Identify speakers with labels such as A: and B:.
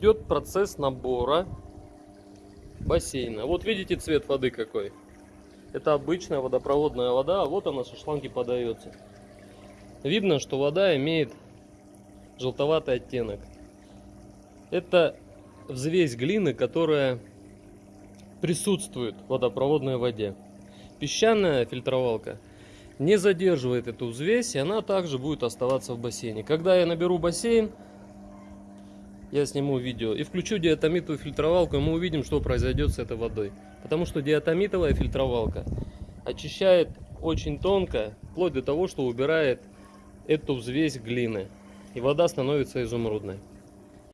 A: идет процесс набора бассейна. Вот видите цвет воды какой. Это обычная водопроводная вода, а вот она со шланги подается. Видно, что вода имеет желтоватый оттенок. Это взвесь глины, которая присутствует в водопроводной воде. Песчаная фильтровалка не задерживает эту взвесь, и она также будет оставаться в бассейне. Когда я наберу бассейн, я сниму видео и включу диатомитовую фильтровалку, и мы увидим, что произойдет с этой водой. Потому что диатомитовая фильтровалка очищает очень тонко, вплоть до того, что убирает эту взвесь глины. И вода становится изумрудной.